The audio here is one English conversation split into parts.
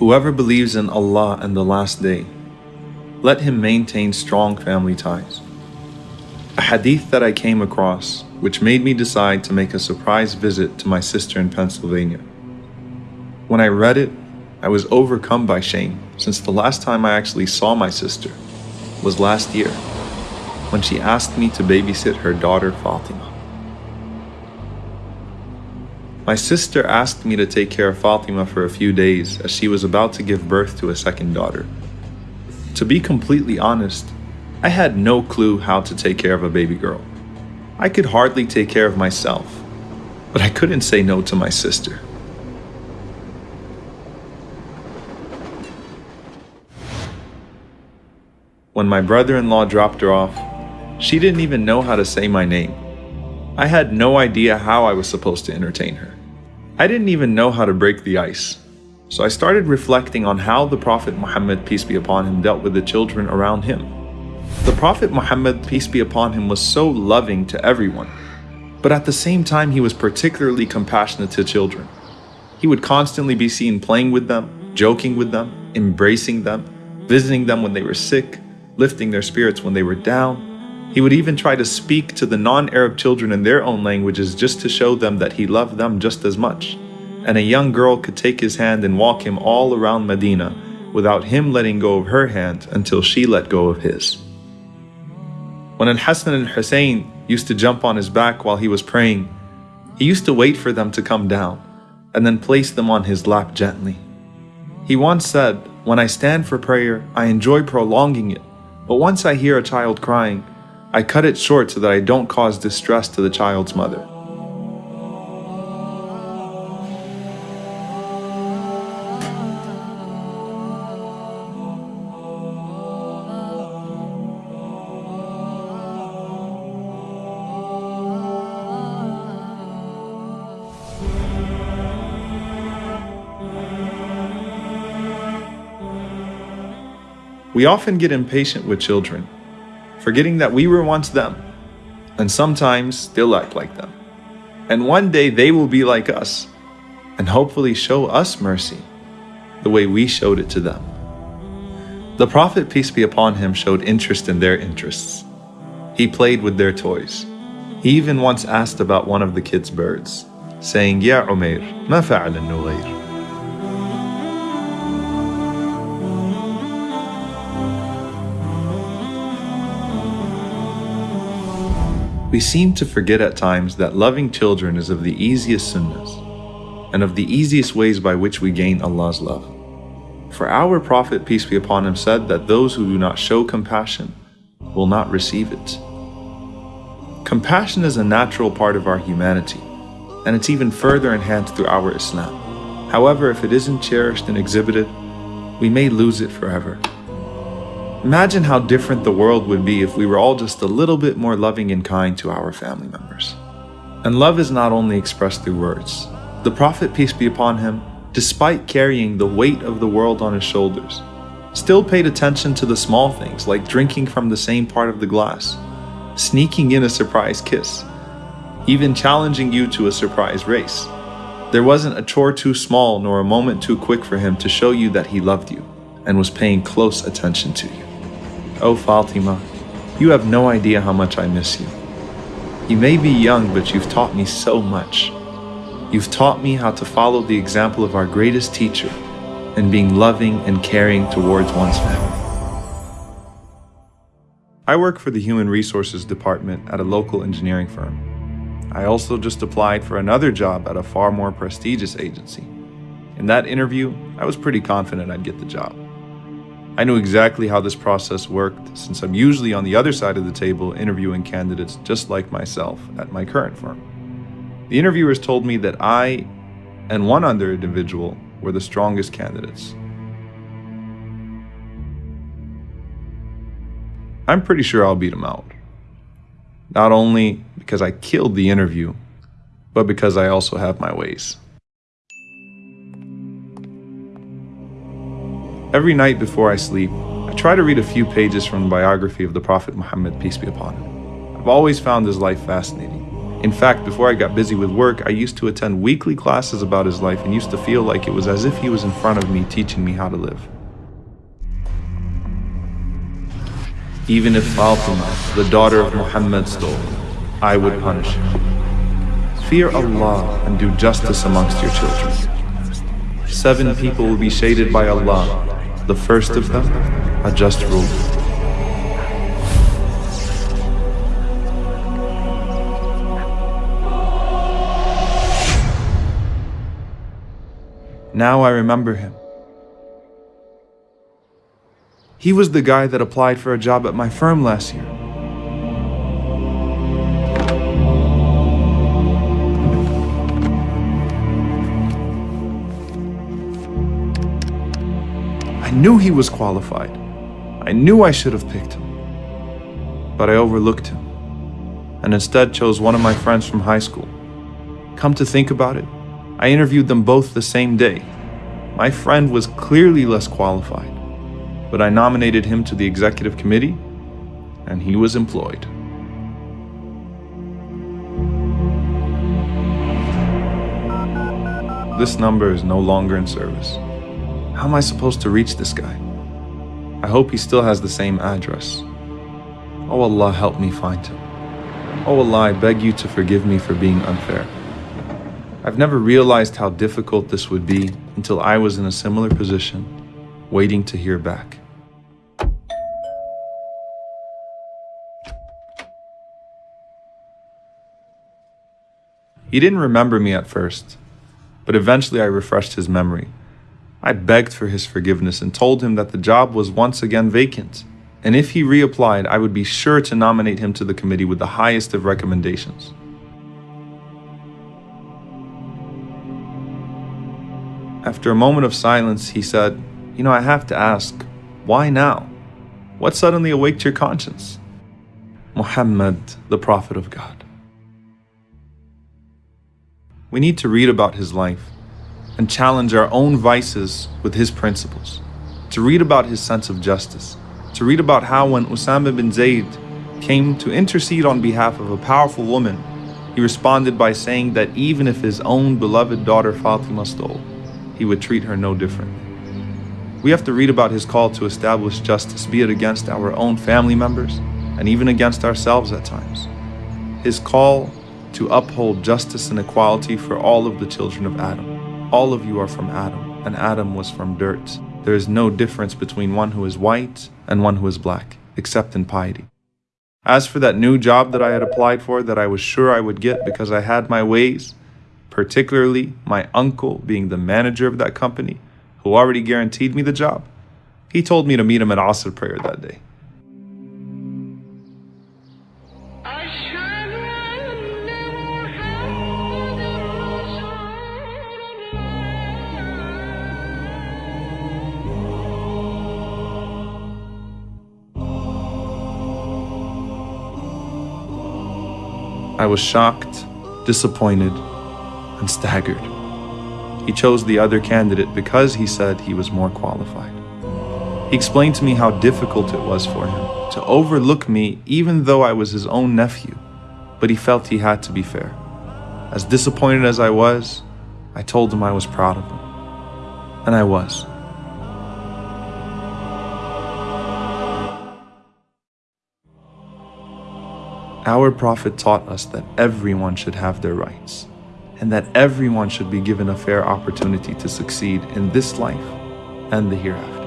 Whoever believes in Allah and the Last Day, let him maintain strong family ties. A hadith that I came across, which made me decide to make a surprise visit to my sister in Pennsylvania. When I read it, I was overcome by shame since the last time I actually saw my sister was last year when she asked me to babysit her daughter Fatima. My sister asked me to take care of Fatima for a few days as she was about to give birth to a second daughter. To be completely honest, I had no clue how to take care of a baby girl. I could hardly take care of myself, but I couldn't say no to my sister. When my brother-in-law dropped her off, she didn't even know how to say my name. I had no idea how I was supposed to entertain her. I didn't even know how to break the ice. So I started reflecting on how the Prophet Muhammad, peace be upon him, dealt with the children around him. The Prophet Muhammad, peace be upon him, was so loving to everyone, but at the same time, he was particularly compassionate to children. He would constantly be seen playing with them, joking with them, embracing them, visiting them when they were sick, lifting their spirits when they were down, he would even try to speak to the non-Arab children in their own languages just to show them that he loved them just as much. And a young girl could take his hand and walk him all around Medina without him letting go of her hand until she let go of his. When Al-Hassan and Hussein used to jump on his back while he was praying, he used to wait for them to come down and then place them on his lap gently. He once said, When I stand for prayer, I enjoy prolonging it, but once I hear a child crying, I cut it short so that I don't cause distress to the child's mother. We often get impatient with children forgetting that we were once them, and sometimes still act like them. And one day they will be like us, and hopefully show us mercy the way we showed it to them. The Prophet, peace be upon him, showed interest in their interests. He played with their toys. He even once asked about one of the kids' birds, saying, Ya Umair, ma fa'al al-nughayr? We seem to forget at times that loving children is of the easiest sunnahs and of the easiest ways by which we gain Allah's love. For our Prophet, peace be upon him, said that those who do not show compassion will not receive it. Compassion is a natural part of our humanity, and it's even further enhanced through our Islam. However, if it isn't cherished and exhibited, we may lose it forever. Imagine how different the world would be if we were all just a little bit more loving and kind to our family members. And love is not only expressed through words. The Prophet, peace be upon him, despite carrying the weight of the world on his shoulders, still paid attention to the small things like drinking from the same part of the glass, sneaking in a surprise kiss, even challenging you to a surprise race. There wasn't a chore too small nor a moment too quick for him to show you that he loved you and was paying close attention to you. Oh Fatima, you have no idea how much I miss you. You may be young, but you've taught me so much. You've taught me how to follow the example of our greatest teacher in being loving and caring towards one's family. I work for the Human Resources Department at a local engineering firm. I also just applied for another job at a far more prestigious agency. In that interview, I was pretty confident I'd get the job. I knew exactly how this process worked since I'm usually on the other side of the table interviewing candidates just like myself at my current firm. The interviewers told me that I and one other individual were the strongest candidates. I'm pretty sure I'll beat them out. Not only because I killed the interview, but because I also have my ways. Every night before I sleep, I try to read a few pages from the biography of the Prophet Muhammad, peace be upon him. I've always found his life fascinating. In fact, before I got busy with work, I used to attend weekly classes about his life and used to feel like it was as if he was in front of me teaching me how to live. Even if Fatima, the daughter of Muhammad, stole, I would punish her. Fear Allah and do justice amongst your children. Seven people will be shaded by Allah, the first of them, a just ruler. Now I remember him. He was the guy that applied for a job at my firm last year. I knew he was qualified. I knew I should have picked him. But I overlooked him and instead chose one of my friends from high school. Come to think about it, I interviewed them both the same day. My friend was clearly less qualified, but I nominated him to the executive committee and he was employed. This number is no longer in service. How am I supposed to reach this guy? I hope he still has the same address. Oh Allah, help me find him. Oh Allah, I beg you to forgive me for being unfair. I've never realized how difficult this would be until I was in a similar position, waiting to hear back. He didn't remember me at first, but eventually I refreshed his memory. I begged for his forgiveness and told him that the job was once again vacant, and if he reapplied, I would be sure to nominate him to the committee with the highest of recommendations. After a moment of silence, he said, You know, I have to ask, why now? What suddenly awaked your conscience? Muhammad, the Prophet of God. We need to read about his life and challenge our own vices with his principles, to read about his sense of justice, to read about how when Usama bin Zayd came to intercede on behalf of a powerful woman, he responded by saying that even if his own beloved daughter Fatima stole, he would treat her no different. We have to read about his call to establish justice, be it against our own family members and even against ourselves at times. His call to uphold justice and equality for all of the children of Adam. All of you are from Adam, and Adam was from dirt. There is no difference between one who is white and one who is black, except in piety. As for that new job that I had applied for that I was sure I would get because I had my ways, particularly my uncle being the manager of that company, who already guaranteed me the job, he told me to meet him at Asr prayer that day. I was shocked, disappointed, and staggered. He chose the other candidate because he said he was more qualified. He explained to me how difficult it was for him to overlook me even though I was his own nephew, but he felt he had to be fair. As disappointed as I was, I told him I was proud of him. And I was. Our Prophet taught us that everyone should have their rights and that everyone should be given a fair opportunity to succeed in this life and the hereafter.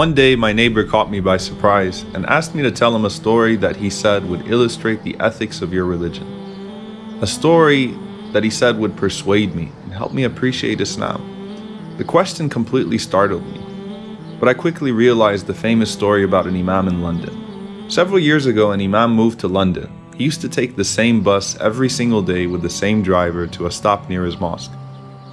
One day, my neighbor caught me by surprise and asked me to tell him a story that he said would illustrate the ethics of your religion. A story that he said would persuade me and help me appreciate Islam. The question completely startled me, but I quickly realized the famous story about an Imam in London. Several years ago, an Imam moved to London. He used to take the same bus every single day with the same driver to a stop near his mosque.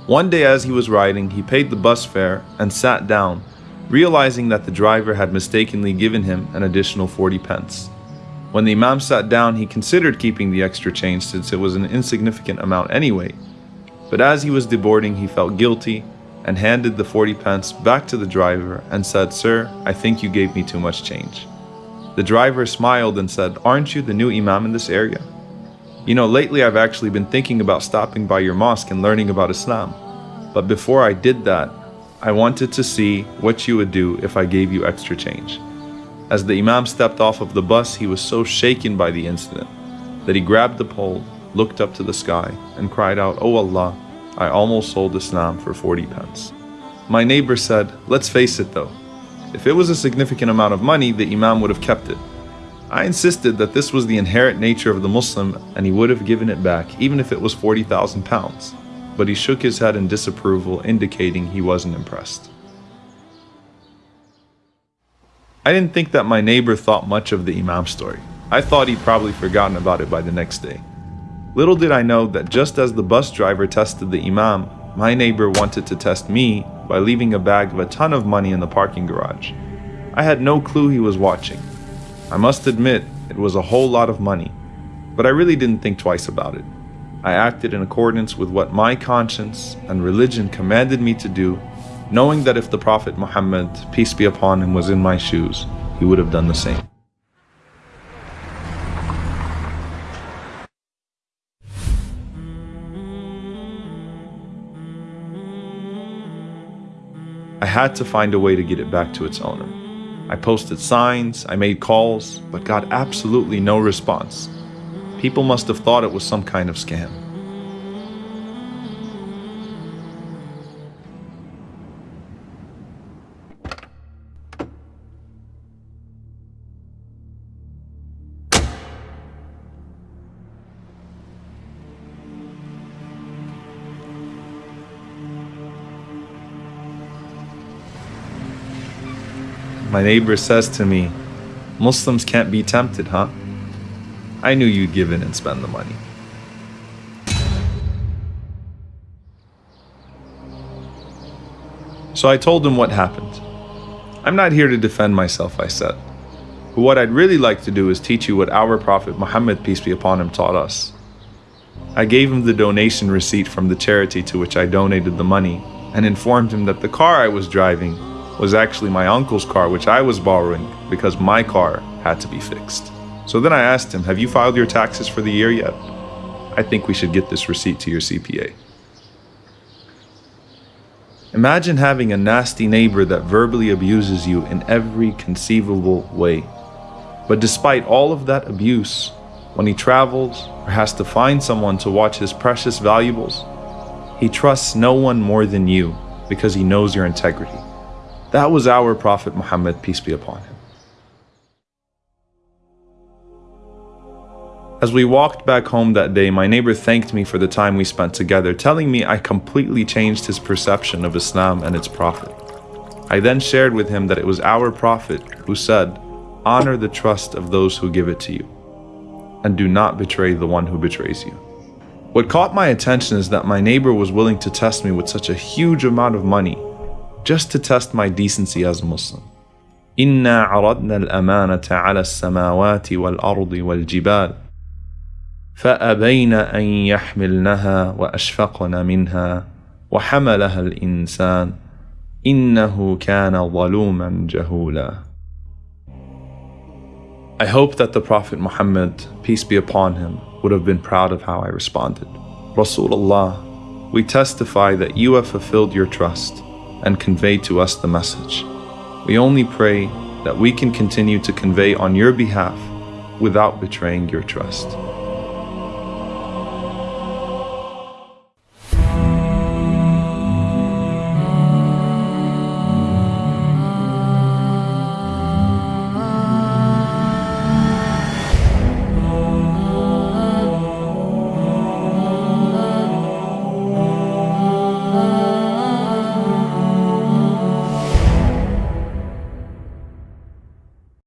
One day, as he was riding, he paid the bus fare and sat down, realizing that the driver had mistakenly given him an additional 40 pence. When the Imam sat down, he considered keeping the extra change since it was an insignificant amount anyway. But as he was deboarding, he felt guilty and handed the 40 pence back to the driver and said, Sir, I think you gave me too much change. The driver smiled and said, Aren't you the new Imam in this area? You know, lately I've actually been thinking about stopping by your mosque and learning about Islam. But before I did that, I wanted to see what you would do if I gave you extra change. As the Imam stepped off of the bus, he was so shaken by the incident that he grabbed the pole, looked up to the sky, and cried out, Oh Allah, I almost sold Islam for 40 pence. My neighbor said, Let's face it though, if it was a significant amount of money, the Imam would have kept it. I insisted that this was the inherent nature of the Muslim and he would have given it back even if it was 40,000 pounds. But he shook his head in disapproval, indicating he wasn't impressed. I didn't think that my neighbor thought much of the Imam story. I thought he'd probably forgotten about it by the next day. Little did I know that just as the bus driver tested the Imam, my neighbor wanted to test me by leaving a bag of a ton of money in the parking garage. I had no clue he was watching. I must admit, it was a whole lot of money, but I really didn't think twice about it. I acted in accordance with what my conscience and religion commanded me to do knowing that if the Prophet Muhammad, peace be upon him, was in my shoes, he would have done the same. I had to find a way to get it back to its owner. I posted signs, I made calls, but got absolutely no response. People must have thought it was some kind of scam. My neighbor says to me, Muslims can't be tempted, huh? I knew you'd give in and spend the money. So I told him what happened. I'm not here to defend myself, I said. But what I'd really like to do is teach you what our Prophet Muhammad, peace be upon him, taught us. I gave him the donation receipt from the charity to which I donated the money and informed him that the car I was driving was actually my uncle's car, which I was borrowing because my car had to be fixed. So then I asked him, Have you filed your taxes for the year yet? I think we should get this receipt to your CPA. Imagine having a nasty neighbor that verbally abuses you in every conceivable way. But despite all of that abuse, when he travels or has to find someone to watch his precious valuables, he trusts no one more than you because he knows your integrity. That was our Prophet Muhammad, peace be upon him. As we walked back home that day, my neighbor thanked me for the time we spent together, telling me I completely changed his perception of Islam and its Prophet. I then shared with him that it was our Prophet who said, Honor the trust of those who give it to you, and do not betray the one who betrays you. What caught my attention is that my neighbor was willing to test me with such a huge amount of money just to test my decency as a Muslim. إنا عرضنا الأمانة على السماوات والأرض والجبال فأبين أن يحملنها وأشفقن منها وحملها الإنسان إنه كان ظلوما جهولا I hope that the Prophet Muhammad, peace be upon him, would have been proud of how I responded. Rasulullah, we testify that you have fulfilled your trust and convey to us the message. We only pray that we can continue to convey on your behalf without betraying your trust.